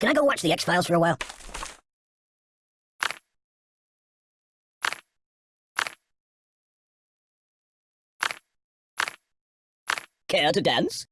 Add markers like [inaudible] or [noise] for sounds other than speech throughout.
Can I go watch the X-Files for a while? Care to dance?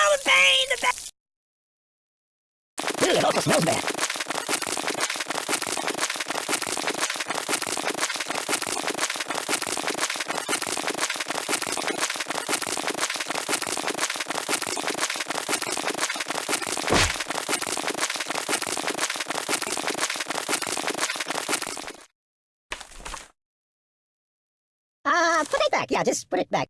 Oh, the pain! The pain! Ooh, it also smells bad. Ah, put it back. Yeah, just put it back.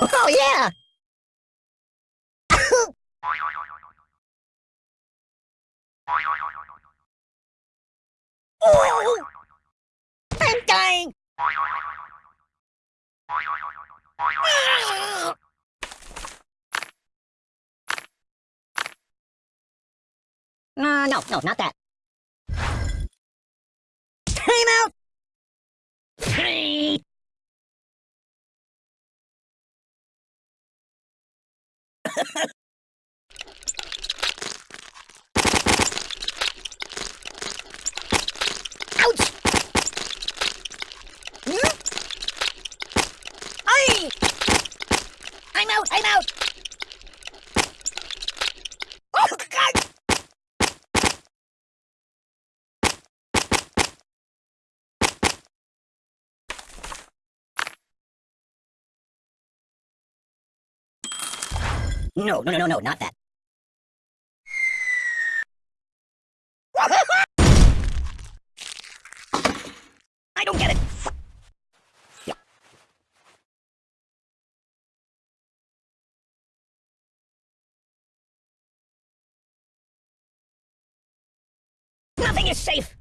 Oh yeah! oh! I'm dying! [laughs] Uh, no, no, not that. Time out! Three! Ouch! Hmm? Aye! I'm out, I'm out! Oh, God! No, no, no, no, no, not that. I don't get it. Nothing is safe.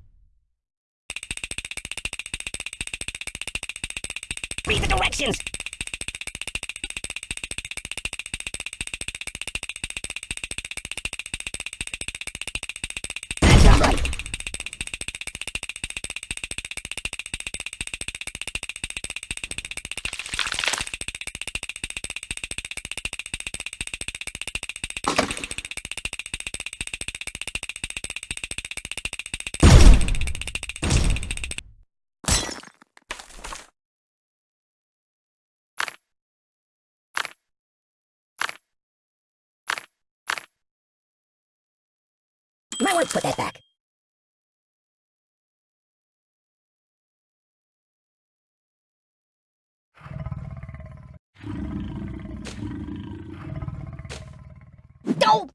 Read the directions. Might want to put that back. Don't!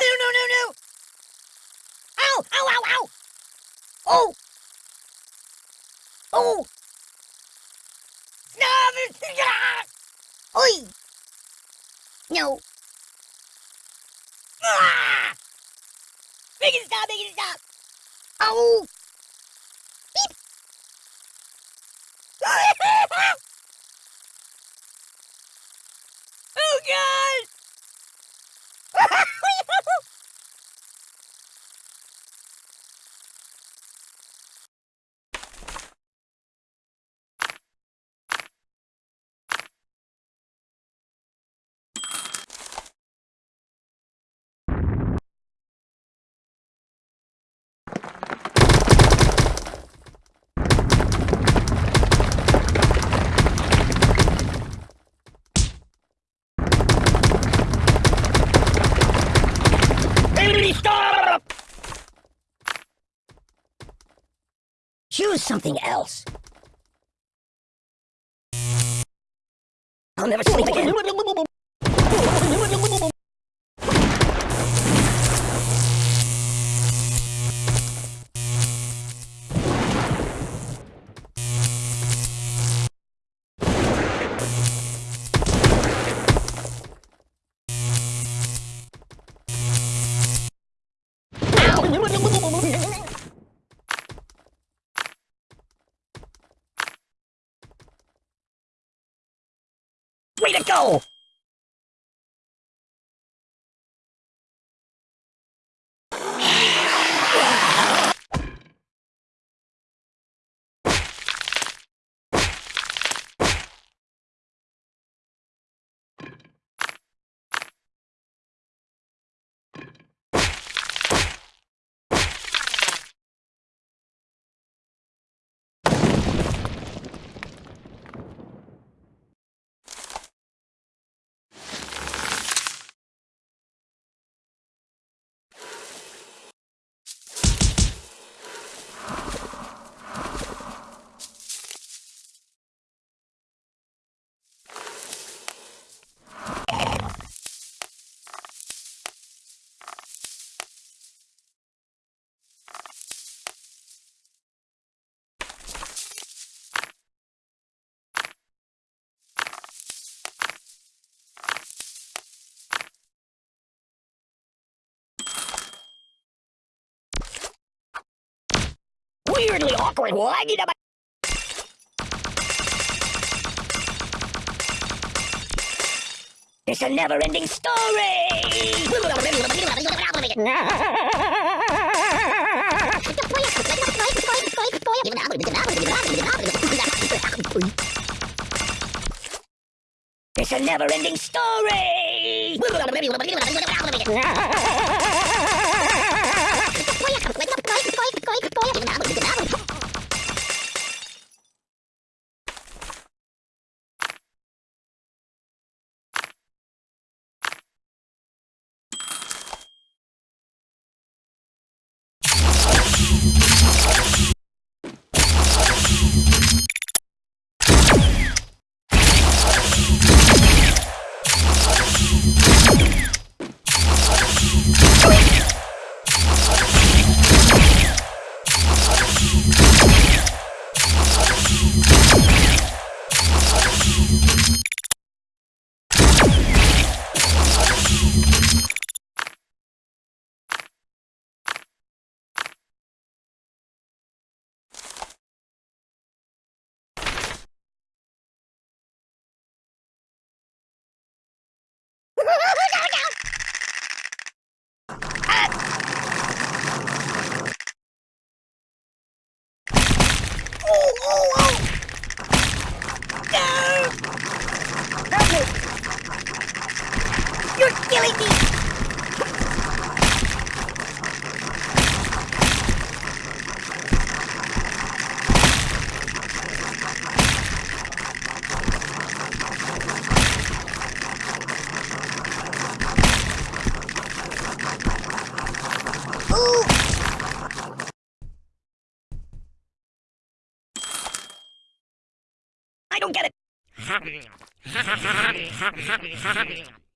No, no, no, no! Ow! Ow, ow, ow! Oh! No! Oi! [laughs] No! Ah! Make it stop! Make it stop! Oh! Something else. I'll never sleep again. Way Weirdly awkward about. It's a never-ending story! It's a never-ending story! Me! Ooh! I don't get it. [laughs]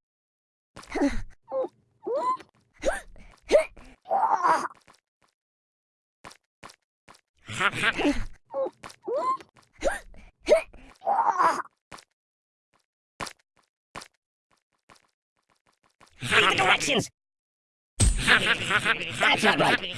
The directions. [laughs] That's not right.